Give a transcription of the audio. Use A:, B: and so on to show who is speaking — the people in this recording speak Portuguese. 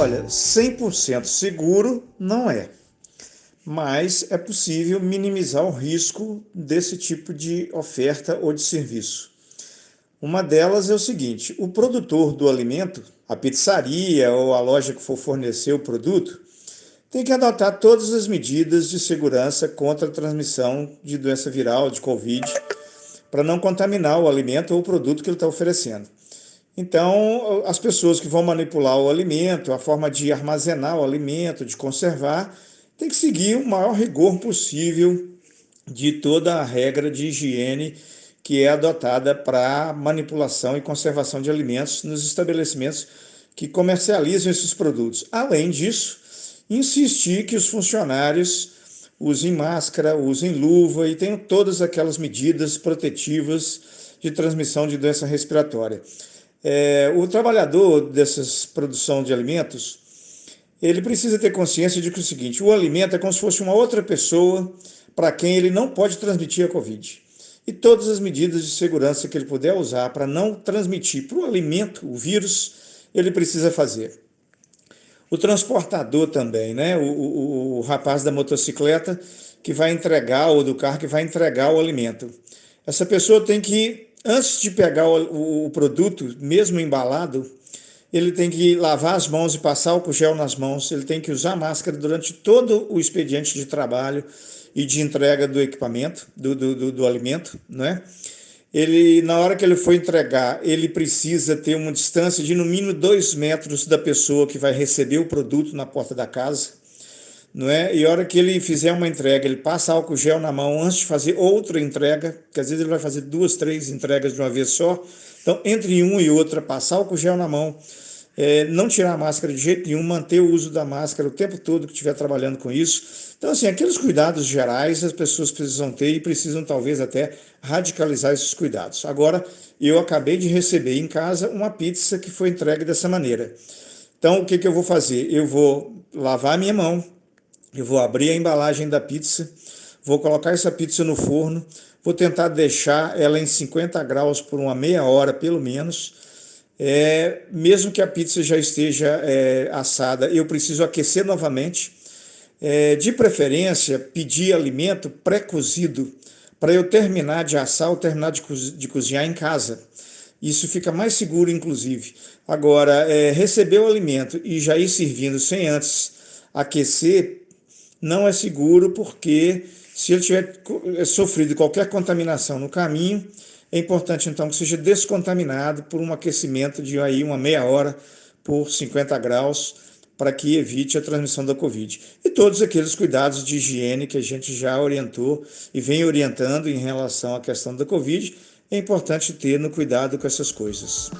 A: Olha, 100% seguro não é, mas é possível minimizar o risco desse tipo de oferta ou de serviço. Uma delas é o seguinte: o produtor do alimento, a pizzaria ou a loja que for fornecer o produto, tem que adotar todas as medidas de segurança contra a transmissão de doença viral, de Covid, para não contaminar o alimento ou o produto que ele está oferecendo. Então, as pessoas que vão manipular o alimento, a forma de armazenar o alimento, de conservar, tem que seguir o maior rigor possível de toda a regra de higiene que é adotada para manipulação e conservação de alimentos nos estabelecimentos que comercializam esses produtos. Além disso, insistir que os funcionários usem máscara, usem luva e tenham todas aquelas medidas protetivas de transmissão de doença respiratória. É, o trabalhador dessas produção de alimentos, ele precisa ter consciência de que é o seguinte, o alimento é como se fosse uma outra pessoa para quem ele não pode transmitir a Covid e todas as medidas de segurança que ele puder usar para não transmitir para o alimento o vírus, ele precisa fazer. O transportador também, né? O, o, o, rapaz da motocicleta que vai entregar, ou do carro que vai entregar o alimento. Essa pessoa tem que, antes de pegar o, o produto, mesmo embalado, ele tem que lavar as mãos e passar o gel nas mãos, ele tem que usar máscara durante todo o expediente de trabalho, e de entrega do equipamento, do, do, do, do alimento, né? Ele, na hora que ele for entregar, ele precisa ter uma distância de no mínimo dois metros da pessoa que vai receber o produto na porta da casa, não é? E a hora que ele fizer uma entrega, ele passa álcool gel na mão antes de fazer outra entrega, que às vezes ele vai fazer duas, três entregas de uma vez só. Então, entre um e outra, passar álcool gel na mão, é, não tirar a máscara de jeito nenhum, manter o uso da máscara o tempo todo que estiver trabalhando com isso. Então, assim, aqueles cuidados gerais as pessoas precisam ter e precisam talvez até radicalizar esses cuidados. Agora, eu acabei de receber em casa uma pizza que foi entregue dessa maneira. Então, o que, que eu vou fazer? Eu vou lavar a minha mão, eu vou abrir a embalagem da pizza, vou colocar essa pizza no forno, vou tentar deixar ela em 50 graus por uma meia hora, pelo menos, é, mesmo que a pizza já esteja é, assada, eu preciso aquecer novamente. É, de preferência, pedir alimento pré-cozido para eu terminar de assar ou terminar de, de, cozinhar em casa. Isso fica mais seguro, inclusive. Agora, é, receber o alimento e já ir servindo sem antes aquecer não é seguro, porque se ele tiver é, sofrido qualquer contaminação no caminho, é importante então que seja descontaminado por um aquecimento de aí uma meia hora por 50 graus para que evite a transmissão da Covid. E todos aqueles cuidados de higiene que a gente já orientou e vem orientando em relação à questão da Covid, é importante ter no cuidado com essas coisas.